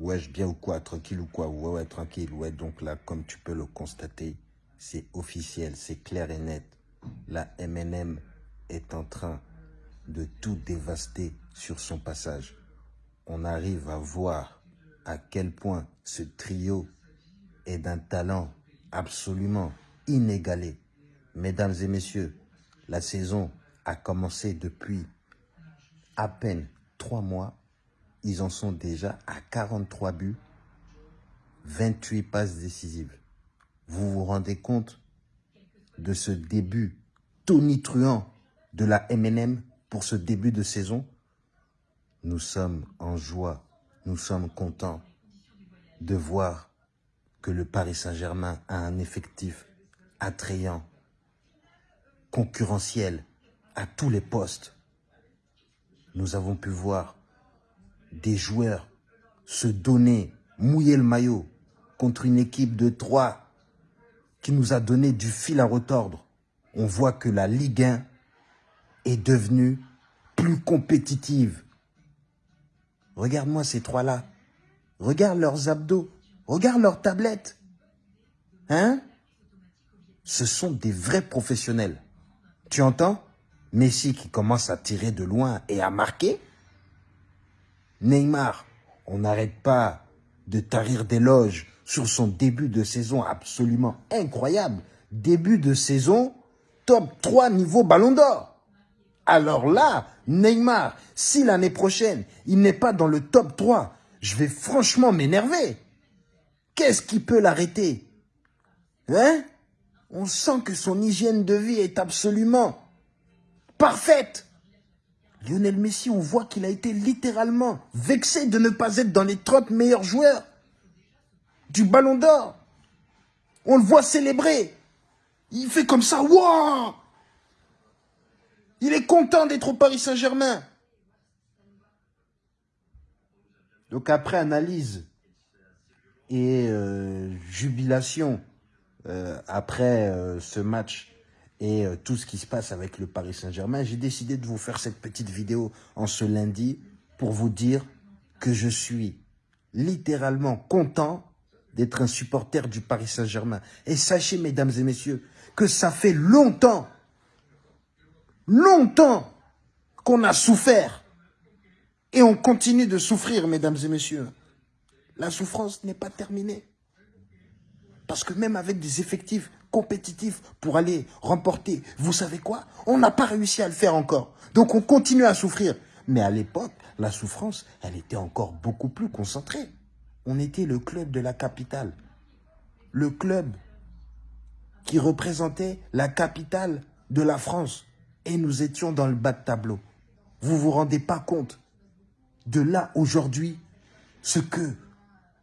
Wesh, bien ou quoi Tranquille ou quoi? Ouais, ouais, tranquille. Ouais, donc là, comme tu peux le constater, c'est officiel, c'est clair et net. La MNM est en train de tout dévaster sur son passage. On arrive à voir à quel point ce trio est d'un talent absolument inégalé. Mesdames et messieurs, la saison a commencé depuis à peine trois mois ils en sont déjà à 43 buts, 28 passes décisives. Vous vous rendez compte de ce début tonitruant de la MNM pour ce début de saison? Nous sommes en joie, nous sommes contents de voir que le Paris Saint-Germain a un effectif attrayant, concurrentiel à tous les postes. Nous avons pu voir des joueurs se donner, mouiller le maillot contre une équipe de trois qui nous a donné du fil à retordre, on voit que la Ligue 1 est devenue plus compétitive. Regarde-moi ces trois-là. Regarde leurs abdos. Regarde leurs tablettes. Hein? Ce sont des vrais professionnels. Tu entends? Messi qui commence à tirer de loin et à marquer. Neymar, on n'arrête pas de tarir d'éloges sur son début de saison absolument incroyable. Début de saison, top 3 niveau ballon d'or. Alors là, Neymar, si l'année prochaine, il n'est pas dans le top 3, je vais franchement m'énerver. Qu'est-ce qui peut l'arrêter? Hein? On sent que son hygiène de vie est absolument parfaite. Lionel Messi, on voit qu'il a été littéralement vexé de ne pas être dans les 30 meilleurs joueurs du Ballon d'Or. On le voit célébrer. Il fait comme ça, waouh Il est content d'être au Paris Saint-Germain. Donc après analyse et euh, jubilation euh, après euh, ce match et euh, tout ce qui se passe avec le Paris Saint-Germain, j'ai décidé de vous faire cette petite vidéo en ce lundi pour vous dire que je suis littéralement content d'être un supporter du Paris Saint-Germain. Et sachez, mesdames et messieurs, que ça fait longtemps, longtemps qu'on a souffert. Et on continue de souffrir, mesdames et messieurs. La souffrance n'est pas terminée. Parce que même avec des effectifs compétitif pour aller remporter. Vous savez quoi? On n'a pas réussi à le faire encore. Donc on continue à souffrir. Mais à l'époque, la souffrance, elle était encore beaucoup plus concentrée. On était le club de la capitale. Le club qui représentait la capitale de la France. Et nous étions dans le bas de tableau. Vous vous rendez pas compte de là aujourd'hui ce que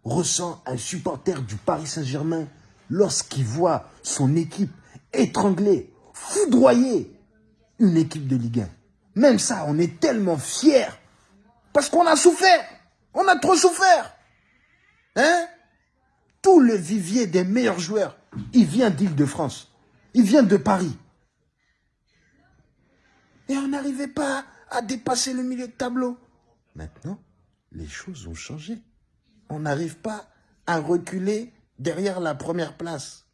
ressent un supporter du Paris Saint-Germain lorsqu'il voit son équipe étrangler, foudroyer une équipe de Ligue 1. Même ça, on est tellement fiers parce qu'on a souffert. On a trop souffert. Hein? Tout le vivier des meilleurs joueurs, il vient d'Île-de-France. Il vient de Paris. Et on n'arrivait pas à dépasser le milieu de tableau. Maintenant, les choses ont changé. On n'arrive pas à reculer derrière la première place.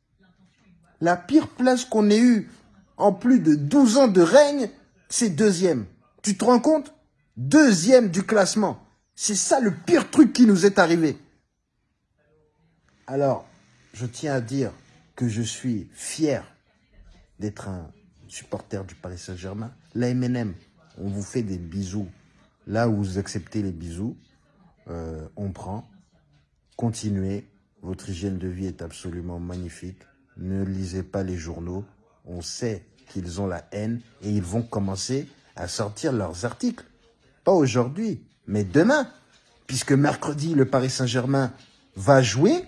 La pire place qu'on ait eue en plus de 12 ans de règne, c'est deuxième. Tu te rends compte? Deuxième du classement. C'est ça le pire truc qui nous est arrivé. Alors, je tiens à dire que je suis fier d'être un supporter du Paris Saint-Germain. La MNM, on vous fait des bisous. Là où vous acceptez les bisous, euh, on prend. Continuez. Votre hygiène de vie est absolument magnifique. Ne lisez pas les journaux. On sait qu'ils ont la haine et ils vont commencer à sortir leurs articles. Pas aujourd'hui, mais demain. Puisque mercredi, le Paris Saint-Germain va jouer.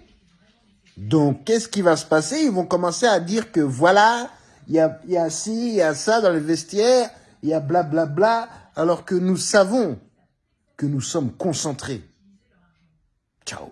Donc, qu'est-ce qui va se passer? Ils vont commencer à dire que voilà, il y a, y ci, il y a ça dans le vestiaire, il y a blablabla, bla, bla, alors que nous savons que nous sommes concentrés. Ciao